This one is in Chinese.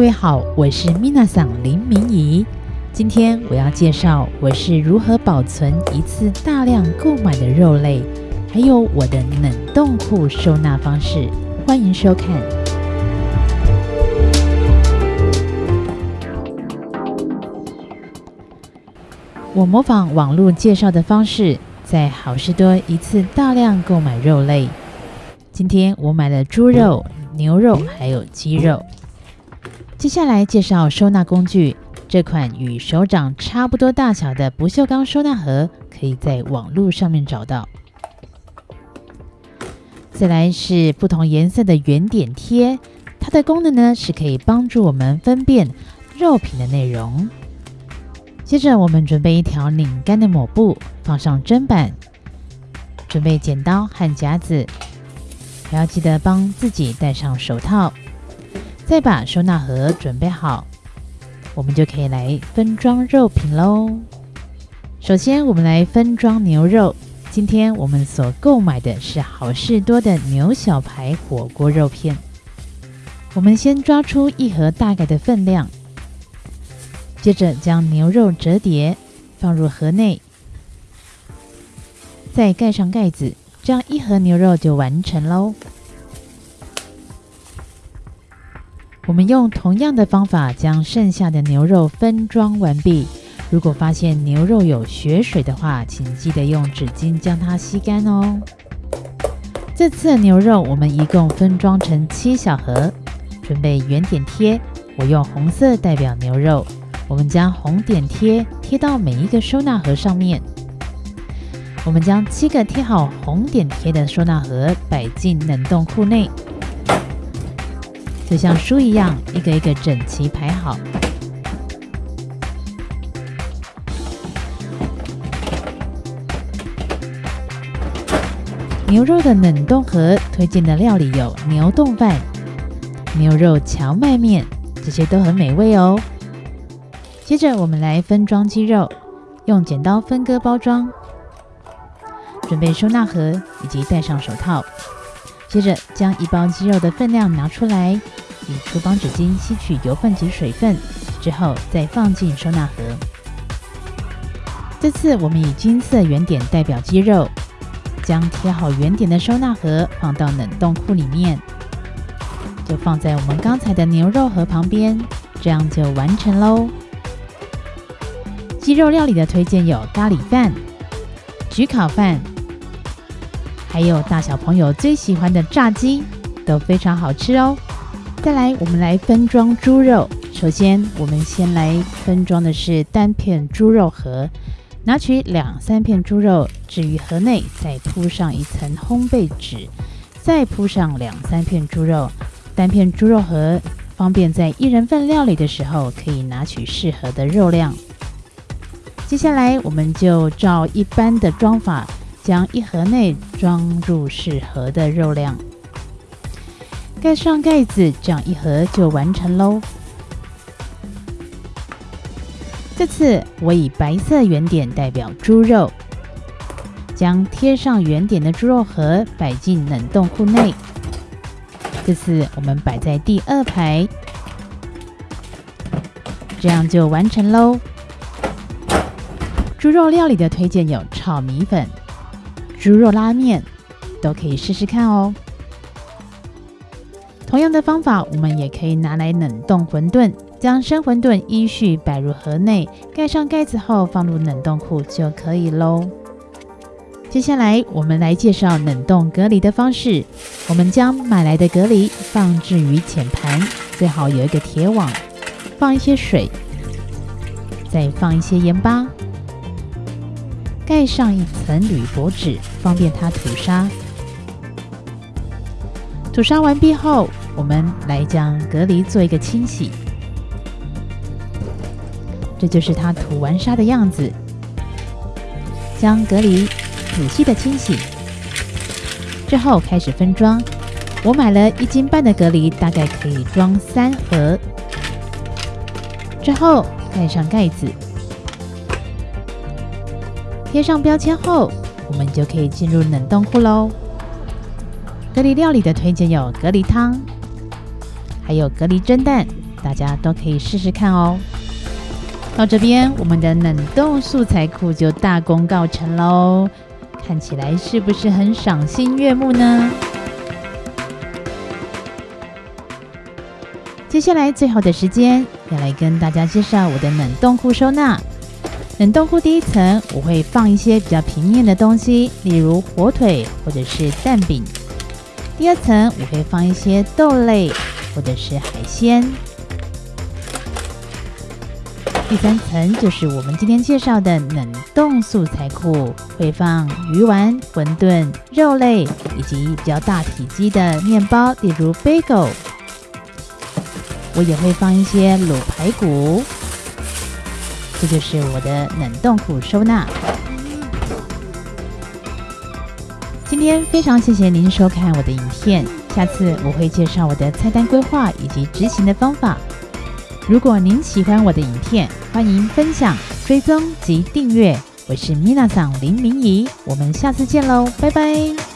各位好，我是 Mina 桑林明仪。今天我要介绍我是如何保存一次大量购买的肉类，还有我的冷冻库收纳方式。欢迎收看。我模仿网络介绍的方式，在好事多一次大量购买肉类。今天我买了猪肉、牛肉还有鸡肉。接下来介绍收纳工具，这款与手掌差不多大小的不锈钢收纳盒，可以在网络上面找到。再来是不同颜色的圆点贴，它的功能呢是可以帮助我们分辨肉品的内容。接着我们准备一条拧干的抹布，放上砧板，准备剪刀和夹子，还要记得帮自己戴上手套。再把收纳盒准备好，我们就可以来分装肉品喽。首先，我们来分装牛肉。今天我们所购买的是好事多的牛小排火锅肉片。我们先抓出一盒大概的分量，接着将牛肉折叠放入盒内，再盖上盖子，这样一盒牛肉就完成喽。我们用同样的方法将剩下的牛肉分装完毕。如果发现牛肉有血水的话，请记得用纸巾将它吸干哦。这次的牛肉我们一共分装成七小盒，准备圆点贴。我用红色代表牛肉，我们将红点贴贴到每一个收纳盒上面。我们将七个贴好红点贴的收纳盒摆进冷冻库内。就像书一样，一个一个整齐排好。牛肉的冷冻盒推荐的料理有牛冻饭、牛肉荞麦面，这些都很美味哦。接着我们来分装鸡肉，用剪刀分割包装，准备收纳盒以及戴上手套。接着将一包鸡肉的分量拿出来。以厨房纸巾吸取油分及水分之后，再放进收纳盒。这次我们以金色圆点代表鸡肉，将贴好圆点的收纳盒放到冷冻库里面，就放在我们刚才的牛肉盒旁边，这样就完成喽。鸡肉料理的推荐有咖喱饭、焗烤饭，还有大小朋友最喜欢的炸鸡，都非常好吃哦。再来，我们来分装猪肉。首先，我们先来分装的是单片猪肉盒。拿取两三片猪肉置于盒内，再铺上一层烘焙纸，再铺上两三片猪肉。单片猪肉盒方便在一人份料理的时候可以拿取适合的肉量。接下来，我们就照一般的装法，将一盒内装入适合的肉量。盖上盖子，这样一盒就完成喽。这次我以白色圆点代表猪肉，将贴上圆点的猪肉盒摆进冷冻库内。这次我们摆在第二排，这样就完成喽。猪肉料理的推荐有炒米粉、猪肉拉面，都可以试试看哦。同样的方法，我们也可以拿来冷冻馄饨，将生馄饨依序摆入盒内，盖上盖子后放入冷冻库就可以喽。接下来，我们来介绍冷冻隔离的方式。我们将买来的隔离放置于浅盘，最好有一个铁网，放一些水，再放一些盐巴，盖上一层铝箔纸，方便它吐沙。吐沙完毕后，我们来将隔离做一个清洗，这就是它涂完沙的样子。将隔离仔细的清洗之后，开始分装。我买了一斤半的隔离，大概可以装三盒。之后盖上盖子，贴上标签后，我们就可以进入冷冻库喽。隔离料理的推荐有隔离汤，还有隔离蒸蛋、大家都可以试试看哦。到这边，我们的冷冻素材库就大功告成喽，看起来是不是很赏心悦目呢？接下来最后的时间，要来跟大家介绍我的冷冻库收纳。冷冻库第一层我会放一些比较平面的东西，例如火腿或者是蛋饼。第二层我会放一些豆类或者是海鲜。第三层就是我们今天介绍的冷冻素材库，会放鱼丸、馄饨、肉类以及比较大体积的面包，例如 bagel。我也会放一些卤排骨。这就是我的冷冻库收纳。今天非常谢谢您收看我的影片，下次我会介绍我的菜单规划以及执行的方法。如果您喜欢我的影片，欢迎分享、追踪及订阅。我是米娜桑林明仪，我们下次见喽，拜拜。